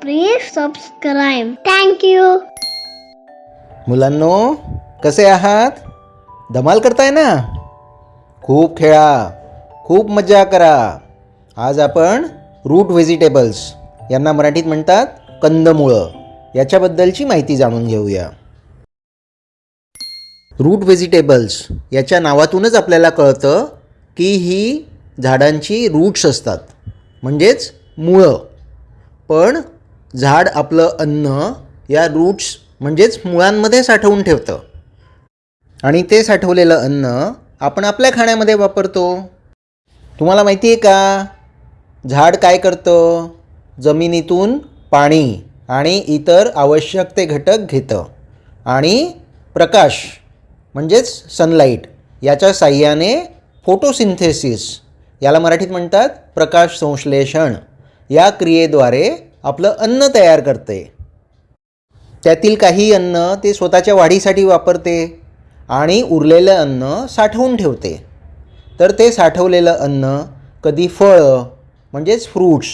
Please subscribe. Thank you मुलांनो कसे आहात? धमाल करताय ना? खूप खेळा खूप मजा करा. आज आपण रूट व्हेजिटेबल्स यांना मराठीत म्हणतात कंदमुळं. याच्याबद्दलची माहिती जाणून घेऊया. रूट व्हेजिटेबल्स याच्या नावातूनच आपल्याला कळतं की ही झाडांची रूट्स असतात. म्हणजेच मुळं. पण झाड आपलं अन्न या रूट्स म्हणजेच मुळांमध्ये साठवून ठेवतं. आणि ते साठवलेलं अन्न आपण आपल्या खाण्यामध्ये वापरतो. तुम्हाला माहिती आहे का? झाड काय करतं? जमिनीतून पाणी आणि इतर आवश्यक ते घटक घेतं. आणि प्रकाश म्हणजेच सनलाईट याच्या साह्याने फोटोसिंथेसिस याला मराठीत म्हणतात प्रकाश संश्लेषण या क्रियेद्वारे आपलं अन्न तयार करते. त्यातील काही अन्न ते स्वतःच्या वाढीसाठी वापरते आणि उरलेलं अन्न साठवून ठेवते. तर ते साठवलेलं अन्न कधी फळं म्हणजेच फ्रूट्स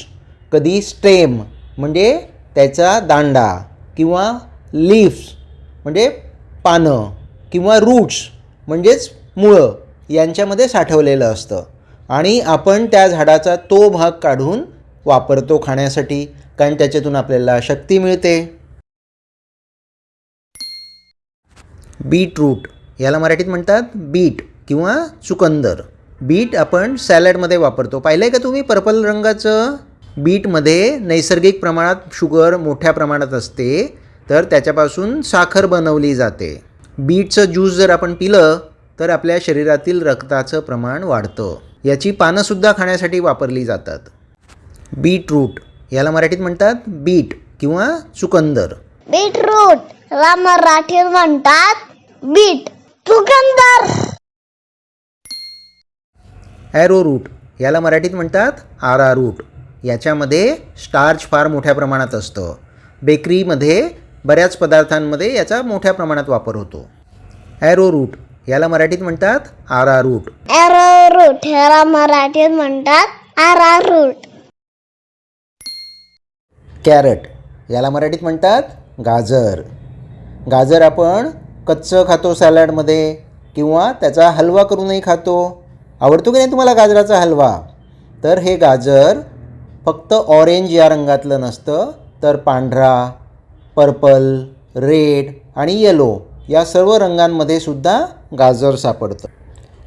कधी स्टेम म्हणजे त्याचा दांडा किंवा लीव्स म्हणजे पानं किंवा रूट्स म्हणजेच मुळं यांच्यामध्ये साठवलेलं असतं. आणि आपण त्या झाडाचा तो भाग काढून वापरतो खाण्यासाठी कारण त्याच्यातून आपल्याला शक्ती मिळते. बीटरूट याला मराठीत म्हणतात बीट किंवा चुकंदर. बीट आपण सॅलडमध्ये वापरतो. पाहिलं आहे का तुम्ही पर्पल रंगाचं? बीटमध्ये नैसर्गिक प्रमाणात शुगर मोठ्या प्रमाणात असते तर त्याच्यापासून साखर बनवली जाते. बीटचं ज्यूस जर आपण पिलं तर आपल्या शरीरातील रक्ताचं प्रमाण वाढतं. याची पानंसुद्धा खाण्यासाठी वापरली जातात. बीटरूट. याला मराठीत म्हणतात बीट किंवा चुकंदर. बीटरूट. ला मराठीत म्हणतात बीट. चुकंदर. ॲरो रूट याला मराठीत म्हणतात आरा रूट याच्यामध्ये स्टार्च फार मोठ्या प्रमाणात असतं. बेकरीमध्ये बऱ्याच पदार्थांमध्ये याचा मोठ्या प्रमाणात वापर होतो. ॲरो रूट याला मराठीत म्हणतात आरा रूट रूट ह्याला मराठीत म्हणतात आरा रूट कॅरट. याला मराठीत म्हणतात गाजर. गाजर आपण कच्चं खातो सॅलडमध्ये किंवा त्याचा हलवा करूनही खातो. आवडतो की नाही तुम्हाला गाजराचा हलवा? तर हे गाजर फक्त ऑरेंज या रंगातलं नसतं तर पांढरा पर्पल रेड आणि येलो या सर्व रंगांमध्ये सुद्धा गाजर सापडतं.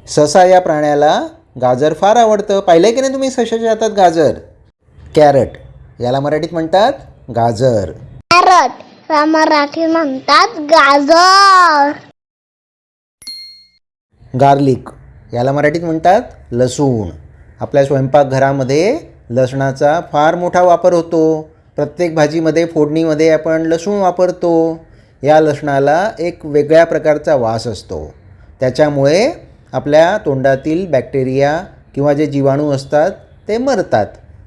ससा या प्राण्याला गाजर फार आवडतं. पाहिलं आहे की नाही तुम्ही सशाच्या हातात गाजर? कॅरट. याला मराठीत म्हणतात गाजर. कॅरट ला मराठीत म्हणतात गाजर. गार्लिक याला मराठीत म्हणतात लसूण. आपल्या स्वयंपाकघरामध्ये लसणाचा फार मोठा वापर होतो. प्रत्येक भाजीमध्ये फोडणीमध्ये आपण लसूण वापरतो. या लसणाला एक वेगळ्या प्रकारचा वास असतो. त्याच्यामुळे आपल्या तोंडातील बॅक्टेरिया किंवा जे जीवाणू असतात ते मरतात.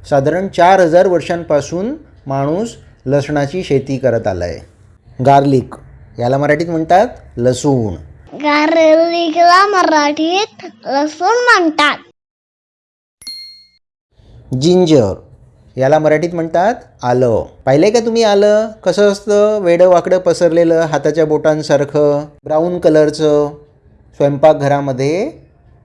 साधारण चार हजार वर्षांपासून माणूस लसणाची शेती करत आला आहे गार्लिक याला मराठीत म्हणतात लसूण. गार्लिकला मराठीत लसूण म्हणतात. जिंजर याला मराठीत म्हणतात आलं. पाहिलं का तुम्ही आलं? कसं असतं? वेडं वाकडं पसरलेलं हाताच्या बोटांसारखं ब्राऊन कलरचं स्वयंपाकघरामध्ये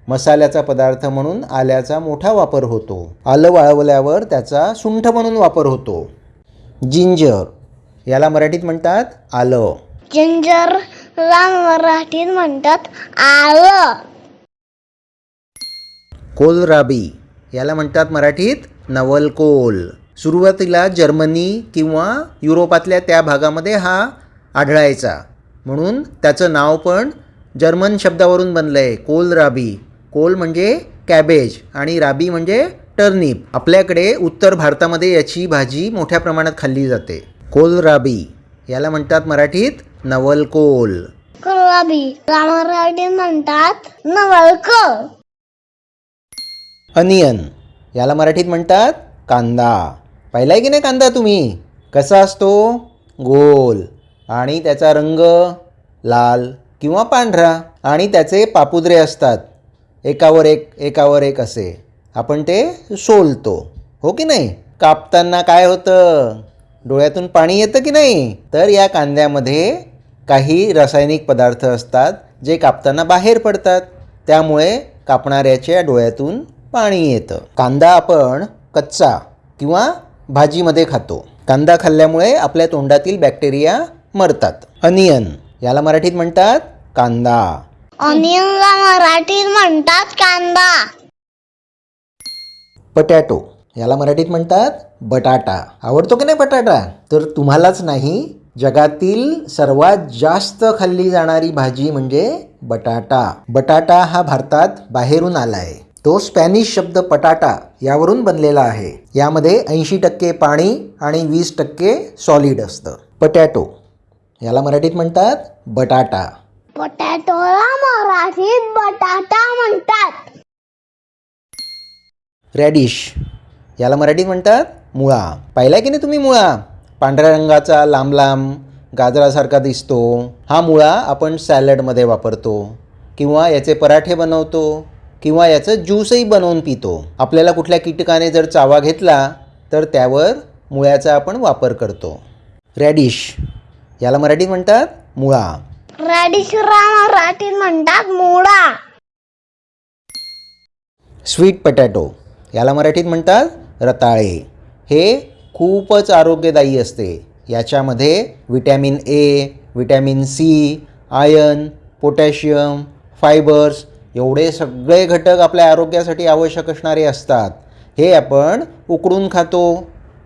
मसाल्याचा पदार्थ म्हणून आल्याचा मोठा वापर होतो. आलं वाळवल्यावर त्याचा सुंठ म्हणून वापर होतो. जिंजर. याला मराठीत म्हणतात आलं. जिंजरला मराठीत म्हणतात आलं. कोलराबी. याला म्हणतात मराठीत नवलकोल. सुरुवातीला जर्मनी किंवा युरोपातल्या त्या भागामध्ये हा आढळायचा. म्हणून त्याचं नाव पण जर्मन शब्दावरून बनलं आहे कोलराबी. कोल म्हणजे कॅबेज आणि राबी म्हणजे टर्निप. आपल्याकडे उत्तर भारतामध्ये याची भाजी मोठ्या प्रमाणात खाल्ली जाते. कोलराबी याला म्हणतात मराठीत नवलकोल मराठीत म्हणतात नवलक अनियन याला मराठीत म्हणतात कांदा. पाहिलाय की नाही कांदा तुम्ही? कसा असतो? गोल. आणि त्याचा रंग लाल किंवा पांढरा. आणि त्याचे पापुद्रे असतात. एकावर एक एकावर एक असे. आपण ते सोलतो. हो की नाही? कापताना काय होतं? डोळ्यातून पाणी येतं की नाही? तर या कांद्यामध्ये काही रासायनिक पदार्थ असतात जे कापताना बाहेर पडतात. त्यामुळे कापणाऱ्याच्या डोळ्यातून पाणी येतं. कांदा आपण कच्चा किंवा भाजीमध्ये खातो. कांदा खाल्ल्यामुळे आपल्या तोंडातील बॅक्टेरिया मरतात. अनियन. याला मराठीत म्हणतात कांदा. ऑनियनला मराठीत म्हणतात कांदा. पटॅटो. याला मराठीत म्हणतात बटाटा. आवडतो की नाही बटाटा? तर तुम्हालाच नाही जगातील सर्वात जास्त खाल्ली जाणारी भाजी म्हणजे बटाटा. बटाटा हा भारतात बाहेरून आला आहे तो स्पॅनिश शब्द पटाटा यावरून बनलेला आहे. यामध्ये ऐंशी टक्के पाणी आणि वीस टक्के सॉलिड असतं. पटॅटो. याला मराठीत म्हणतात बटाटा. पोटॅटोला मराठीत बटाटा म्हणतात. रॅडिश याला मराठीत म्हणतात मुळा. पाहिला की नाही तुम्ही मुळा? पांढऱ्या रंगाचा लांब लांब गाजरासारखा दिसतो. हा मुळा आपण सॅलडमध्ये वापरतो. किंवा याचे पराठे बनवतो. किंवा याचं ज्यूसही बनवून पितो. आपल्याला कुठल्या कीटकाने जर चावा घेतला तर त्यावर मुळ्याचा आपण वापर करतो. रॅडिश याला मराठीत म्हणतात मुळा. रॅडिशला मराठीत म्हणतात मुळा स्वीट पटॅटो याला मराठीत म्हणतात रताळे. हे खूपच आरोग्यदायी असते. याच्यामध्ये vitamin A vitamin C iron potassium fibres एवढे सगळे घटक आपल्या आरोग्यासाठी आवश्यक असणारे असतात. हे आपण उकडून खातो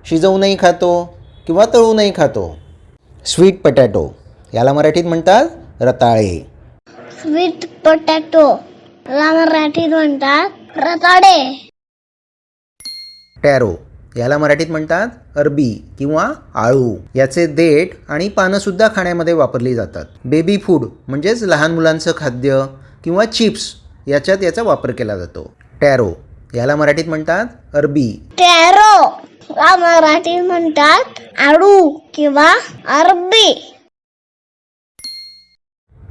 शिजवूनही खातो किंवा तळूनही खातो. स्वीट पटॅटो याला मराठीत म्हणतात रताळे. स्वीट पोटॅटो ला मराठीत म्हणतात रताडे टॅरो याला मराठीत म्हणतात अरबी किंवा आळू. याचे देठ आणि पानंसुद्धा खाण्यामध्ये वापरली जातात. बेबी फूड म्हणजेच लहान मुलांचं खाद्य किंवा चिप्स याच्यात याचा वापर केला जातो. टॅरो याला मराठीत म्हणतात अरबी. टॅरो मराठीत म्हणतात आडू किंवा अरबी.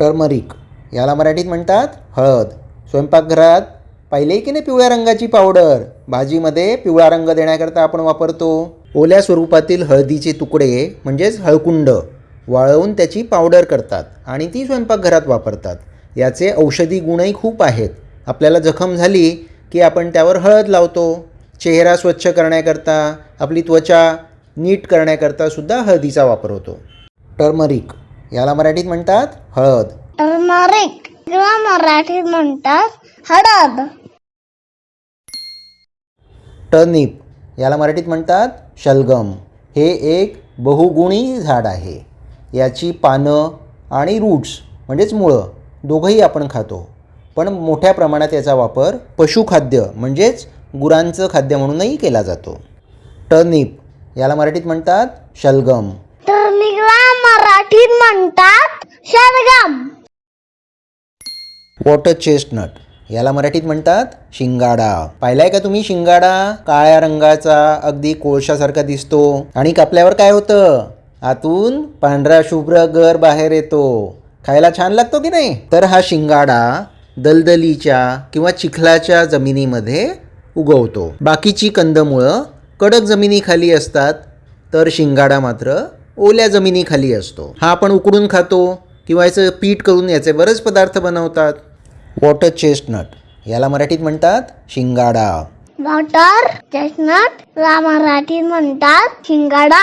टर्मरिक. याला मराठीत म्हणतात हळद. स्वयंपाकघरात पाहिले की नाही पिवळ्या रंगाची पावडर? भाजीमध्ये पिवळा रंग देण्याकरता आपण वापरतो. ओल्या स्वरूपातील हळदीचे तुकडे म्हणजेच हळकुंड वाळवून त्याची पावडर करतात आणि ती स्वयंपाकघरात वापरतात. याचे औषधी गुणही खूप आहेत. आपल्याला जखम झाली की आपण त्यावर हळद लावतो. चेहरा स्वच्छ करण्याकरता आपली त्वचा नीट करण्याकरता सुद्धा हळदीचा वापर होतो. टर्मरिक. याला मराठीत म्हणतात हळद. किंवा मराठीत म्हणतात हळद. टर्निप. याला मराठीत म्हणतात शलगम. हे एक बहुगुणी झाड आहे. याची पानं आणि रूट्स म्हणजेच मुळं दोघंही आपण खातो. पण मोठ्या प्रमाणात याचा वापर पशुखाद्य म्हणजेच गुरांचं खाद्य म्हणूनही केला जातो. टर्निप. याला मराठीत म्हणतात शलगम. मराठीत म्हणतात शलगम वॉटर चेस्टनट याला मराठीत म्हणतात शिंगाडा. पाहिलाय का तुम्ही शिंगाडा? काळ्या रंगाचा अगदी कोळशासारखा दिसतो. आणि कापल्यावर काय होतं? आतून पांढरा शुभ्र गर बाहेर येतो. खायला छान लागतो की नाही? तर हा शिंगाडा दलदलीच्या किंवा चिखलाच्या जमिनीमध्ये उगवतो. बाकीची कंदमुळं कडक जमिनीखाली असतात. तर शिंगाडा मात्र ओल्या जमिनीखाली असतो. हा आपण उकडून खातो किंवा याचं पीठ करून याचे बरेच पदार्थ बनवतात. वॉटर चेस्टनट याला मराठीत म्हणतात शिंगाडा. वॉटर चेस्टनट ला मराठीत म्हणतात शिंगाडा.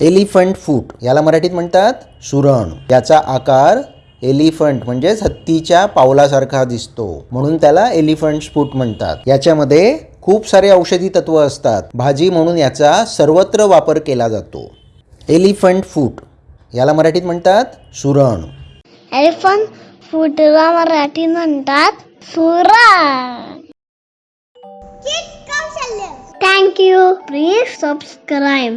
एलिफंट फूट याला मराठीत म्हणतात सुरण. याचा आकार एलिफंट म्हणजेच हत्तीच्या पावलासारखा दिसतो. म्हणून त्याला एलिफंट फूट म्हणतात. याच्यामध्ये खूप सारे औषधी तत्व असतात. भाजी म्हणून याचा सर्वत्र वापर केला जातो. Elephant foot. याला मराठीत म्हणतात सुरण. एलिफंट फुटला मराठीत म्हणतात सुरण. Thank you please subscribe